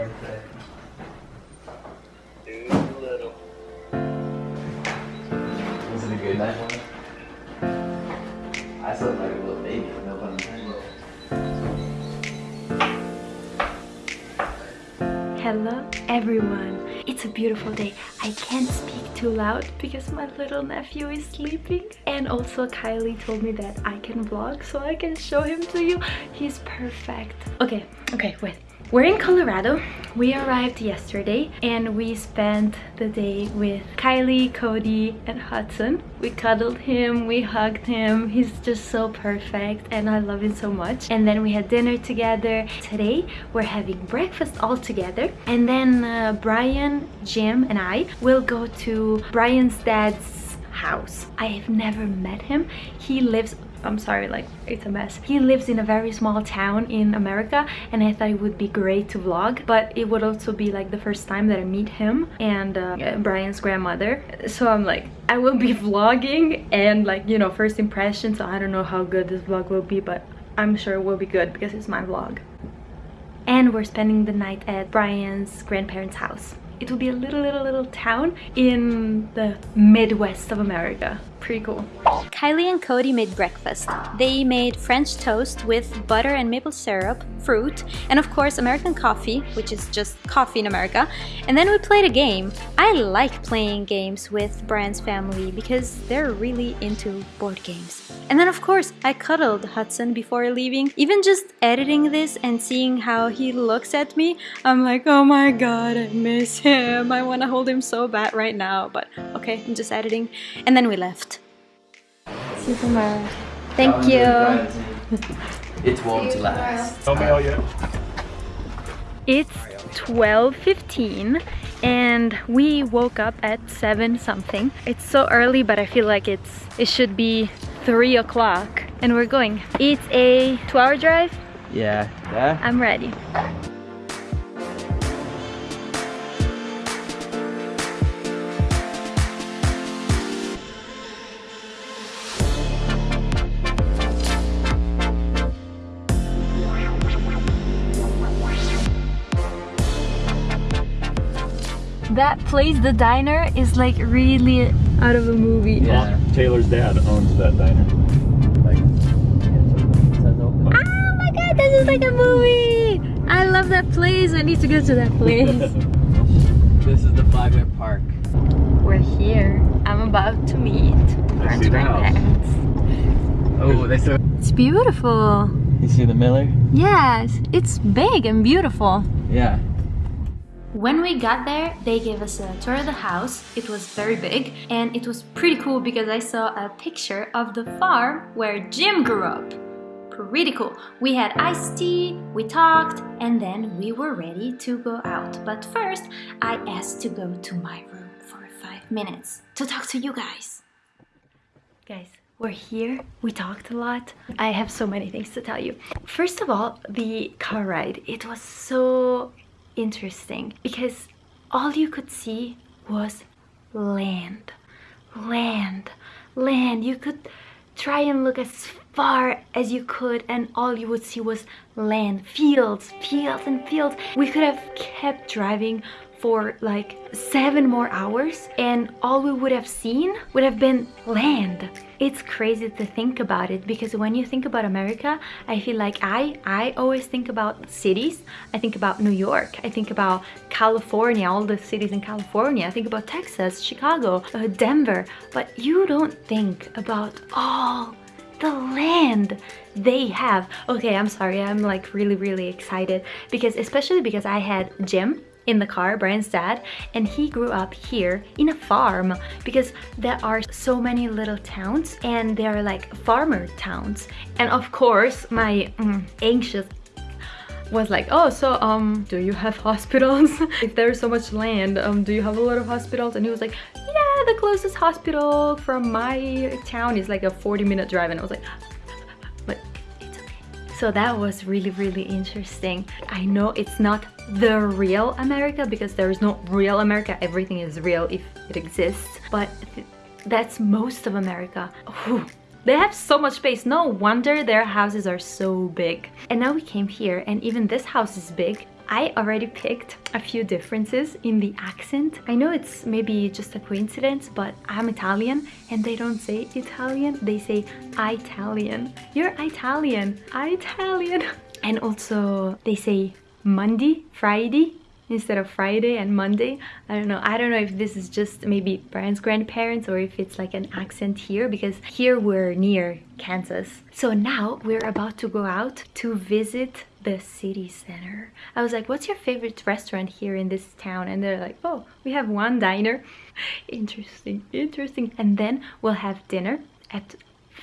Too. Was it a good night for I slept like a little baby, no pun intended. Hello everyone! It's a beautiful day. I can't speak too loud because my little nephew is sleeping. And also Kylie told me that I can vlog so I can show him to you. He's perfect. Okay, okay, wait. We're in Colorado. We arrived yesterday and we spent the day with Kylie, Cody, and Hudson. We cuddled him, we hugged him. He's just so perfect and I love him so much. And then we had dinner together. Today we're having breakfast all together. And then uh, Brian, Jim, and I will go to Brian's dad's house. I have never met him. He lives I'm sorry, like it's a mess. He lives in a very small town in America and I thought it would be great to vlog, but it would also be like the first time that I meet him and uh, Brian's grandmother. So I'm like, I will be vlogging and like, you know, first impressions. So I don't know how good this vlog will be, but I'm sure it will be good because it's my vlog. And we're spending the night at Brian's grandparents' house. It will be a little, little, little town in the Midwest of America. Pretty cool. Kylie and Cody made breakfast. They made French toast with butter and maple syrup, fruit, and of course American coffee, which is just coffee in America. And then we played a game. I like playing games with Brian's family because they're really into board games. And then of course I cuddled Hudson before leaving. Even just editing this and seeing how he looks at me, I'm like, oh my god, I miss him. I want to hold him so bad right now, but okay, I'm just editing. And then we left. Super Thank you. It won't last. Tell me all yet. It's 12.15 and we woke up at 7 something. It's so early but I feel like it's it should be 3 o'clock and we're going. It's a 2 hour drive. Yeah. Yeah? I'm ready. That place, the diner, is like really out of a movie. Yeah. Taylor's dad owns that diner. oh my god, this is like a movie! I love that place. I need to go to that place. this is the Five Minute Park. We're here. I'm about to meet I see the house. Oh, they so. It's beautiful. You see the Miller? Yes, it's big and beautiful. Yeah. When we got there, they gave us a tour of the house. It was very big and it was pretty cool because I saw a picture of the farm where Jim grew up. Pretty cool. We had iced tea, we talked, and then we were ready to go out. But first, I asked to go to my room for five minutes to talk to you guys. Guys, we're here, we talked a lot. I have so many things to tell you. First of all, the car ride. It was so interesting because all you could see was land land land. You could try and look as far as you could and all you would see was land fields fields and fields. We could have kept driving for like seven more hours and all we would have seen would have been land. It's crazy to think about it because when you think about America I feel like I I always think about cities. I think about New York. I think about California all the cities in California. I think about Texas Chicago uh, Denver. But you don't think about all the land they have. Okay i'm sorry. I'm like really really excited because especially because i had jim in the car, Brian's dad, and he grew up here in a farm because there are so many little towns and they are like farmer towns. And of course, my mm, anxious was like, oh, so um, do you have hospitals? if there's so much land, um, do you have a lot of hospitals? And he was like, yeah, the closest hospital from my town is like a 40 minute drive. And I was like, so that was really, really interesting. I know it's not the real America because there is no real America. Everything is real if it exists. But that's most of America. Whew. They have so much space. No wonder their houses are so big. And now we came here and even this house is big. I already picked a few differences in the accent. I know it's maybe just a coincidence, but I'm Italian and they don't say Italian, they say Italian. You're Italian, Italian. And also they say Monday, Friday, instead of Friday and Monday. I don't know. I don't know if this is just maybe Brian's grandparents or if it's like an accent here because here we're near Kansas. So now we're about to go out to visit the city center. I was like, what's your favorite restaurant here in this town? And they're like, oh, we have one diner. interesting, interesting. And then we'll have dinner at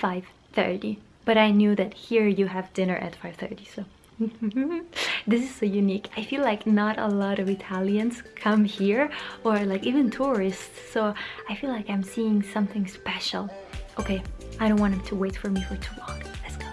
5.30. But I knew that here you have dinner at 5.30, so this is so unique i feel like not a lot of italians come here or like even tourists so i feel like i'm seeing something special okay i don't want him to wait for me for too long let's go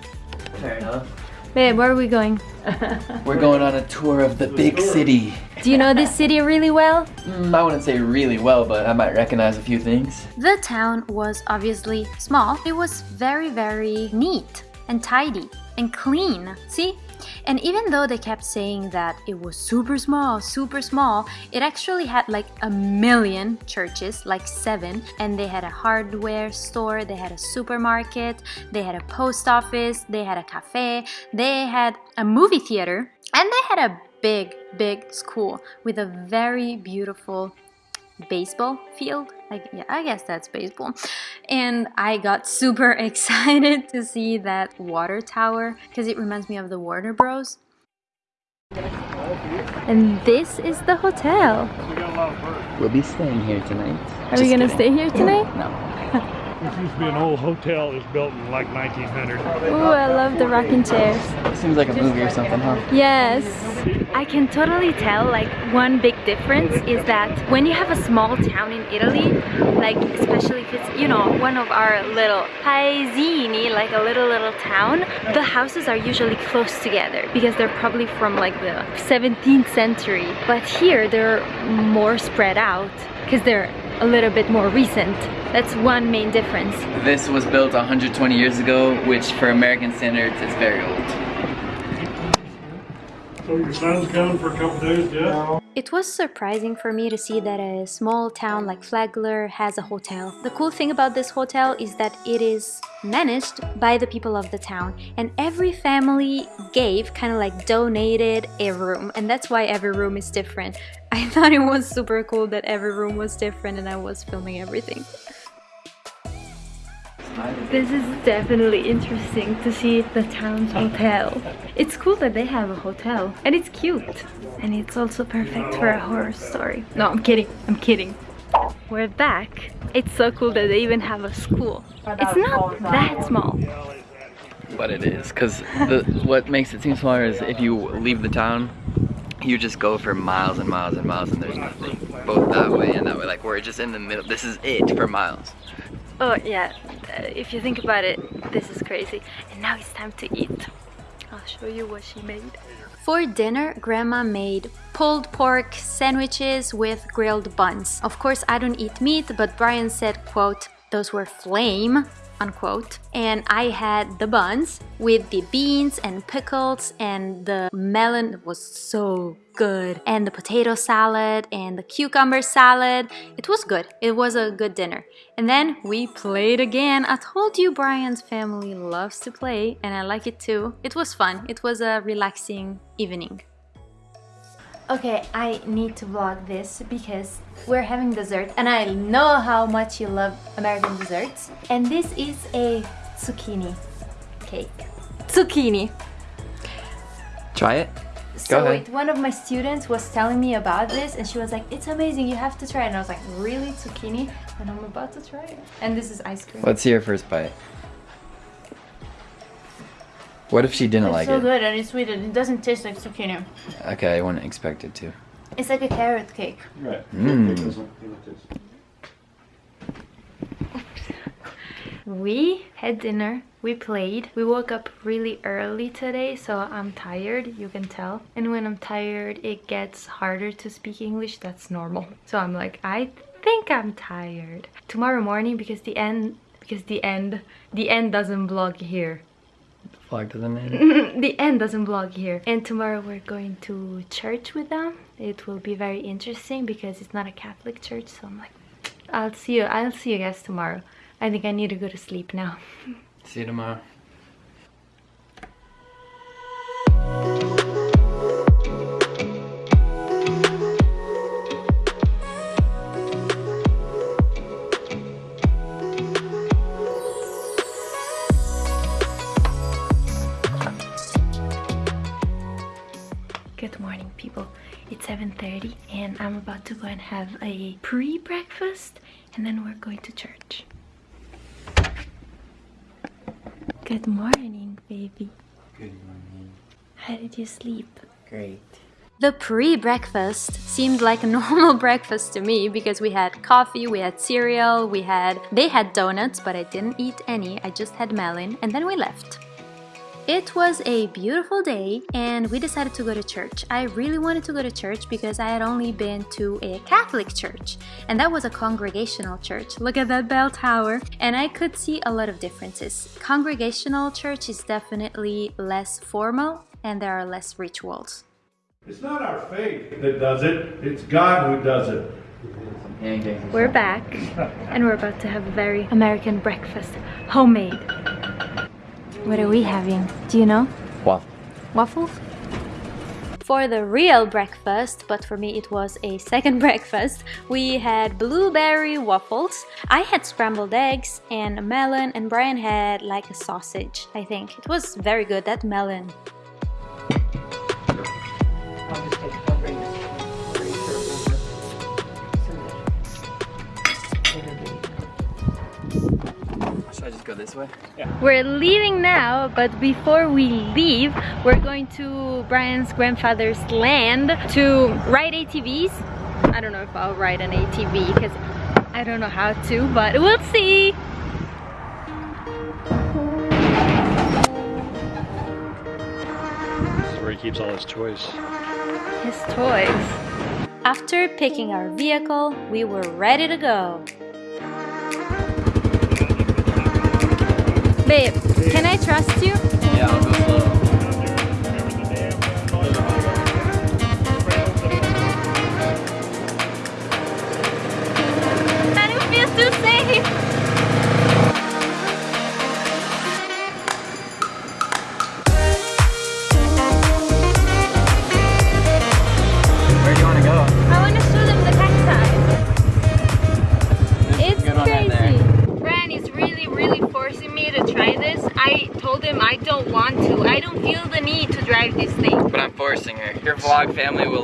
Fair enough. Babe where are we going We're going on a tour of the big city. do you know this city really well Mm, I wouldn't say really well, but I might recognize a few things. The town was obviously small. It was very, very neat and tidy and clean. See? And even though they kept saying that it was super small, super small, it actually had like a million churches, like seven, and they had a hardware store, they had a supermarket, they had a post office, they had a cafe, they had a movie theater, and they had a big, big school with a very beautiful baseball field. I, yeah, I guess that's baseball. And I got super excited to see that water tower because it reminds me of the Warner Bros. and this is the hotel We'll be staying here tonight. are we gonna stay here tonight No. This used to be an old hotel that was built in like 1900. Ooh, I love the rocking chairs. Seems like a movie or something, huh? Yes. I can totally tell like one big difference is that when you have a small town in Italy, like especially if it's, you know, one of our little paesini, like a little little town, the houses are usually close together because they're probably from like the 17th century. But here they're more spread out because they're a little bit more recent. That's one main difference. This was built 120 years ago, which for American standards is very old. So your son's coming for a couple days, yeah? It was surprising for me to see that a small town like Flagler has a hotel. The cool thing about this hotel is that it is managed by the people of the town and every family gave, kind of like donated a room and that's why every room is different. I thought it was super cool that every room was different and I was filming everything. This is definitely interesting to see the town's hotel. It's cool that they have a hotel and it's cute. And it's also perfect for a horror story. No, I'm kidding. I'm kidding. We're back. It's so cool that they even have a school. It's not that small. But it is, because what makes it seem smaller is if you leave the town, you just go for miles and miles and miles and there's nothing. Both that way and that way. Like we're just in the middle. This is it for miles. Oh yeah, uh, if you think about it, this is crazy. And now it's time to eat. I'll show you what she made. For dinner, grandma made pulled pork sandwiches with grilled buns. Of course, I don't eat meat, but Brian said, quote, those were flame, unquote. And I had the buns with the beans and pickles and the melon was so good. And the potato salad and the cucumber salad. It was good. It was a good dinner. And then we played again. I told you Brian's family loves to play and I like it too. It was fun. It was a relaxing evening. Okay, I need to vlog this because we're having dessert and I know how much you love American desserts. And this is a zucchini cake. Zucchini. Try it. So ahead. one of my students was telling me about this and she was like, it's amazing, you have to try it. And I was like, really, zucchini? And I'm about to try it. And this is ice cream. Let's see your first bite. What if she didn't It's like so it? It's so good and it's sweet and it doesn't taste like zucchini. Okay, I wouldn't expect it to. It's like a carrot cake. Right. Mmm. We had dinner, we played, we woke up really early today, so I'm tired, you can tell. And when I'm tired, it gets harder to speak English, that's normal. So I'm like, I think I'm tired. Tomorrow morning, because the end, because the end, the end doesn't vlog here. Vlog doesn't end. the end doesn't vlog here. And tomorrow we're going to church with them. It will be very interesting because it's not a Catholic church. So I'm like, I'll see you. I'll see you guys tomorrow. I think I need to go to sleep now. See you tomorrow. Morning, people. It's 7.30 and I'm about to go and have a pre-breakfast and then we're going to church. Good morning, baby. Good morning. How did you sleep? Great. The pre-breakfast seemed like a normal breakfast to me because we had coffee, we had cereal, we had... They had donuts, but I didn't eat any, I just had melon, and then we left. It was a beautiful day and we decided to go to church. I really wanted to go to church because I had only been to a Catholic church and that was a congregational church. Look at that bell tower. And I could see a lot of differences. Congregational church is definitely less formal and there are less rituals. It's not our faith that does it, it's God who does it. We're back and we're about to have a very American breakfast, homemade. What are we having? Do you know? Waffle. Waffles? For the real breakfast, but for me it was a second breakfast, we had blueberry waffles. I had scrambled eggs and a melon, and Brian had like a sausage, I think. It was very good, that melon. Go this way? We're leaving now, but before we leave, we're going to Brian's grandfather's land to ride ATVs. I don't know if I'll ride an ATV because I don't know how to, but we'll see. This is where he keeps all his toys. His toys. After picking our vehicle, we were ready to go. Babe, can I trust you? Yeah,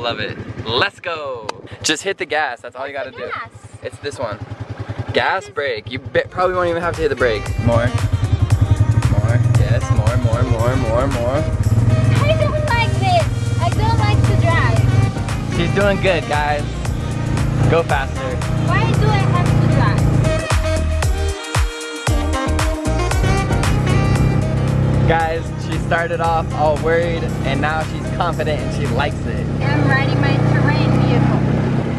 vlog family will love it. Let's go. Just hit the gas. That's all you gotta do. gas? It's this one. Gas, brake. You probably won't even have to hit the brake. More. More. Yes, more, more, more, more, more. I don't like this. I don't like to drive. She's doing good, guys. Go faster. Why do I have to drive? Guys, she started off all worried and now she's confident and she likes it. I'm riding my terrain vehicle.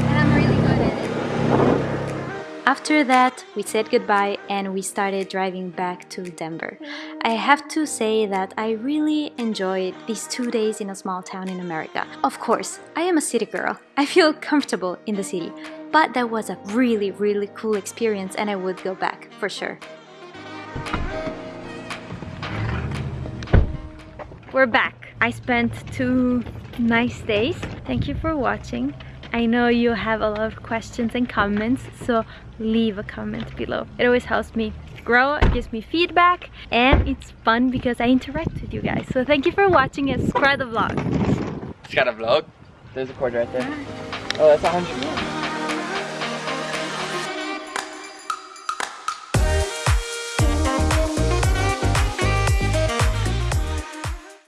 And I'm really good at it. After that, we said goodbye and we started driving back to Denver. I have to say that I really enjoyed these two days in a small town in America. Of course, I am a city girl. I feel comfortable in the city, but that was a really, really cool experience and I would go back for sure. We're back. I spent two nice days. Thank you for watching. I know you have a lot of questions and comments, so leave a comment below. It always helps me grow, it gives me feedback, and it's fun because I interact with you guys. So thank you for watching and subscribe the vlog. Got a vlog. There's a cord right there. Ah. Oh, that's a hundred.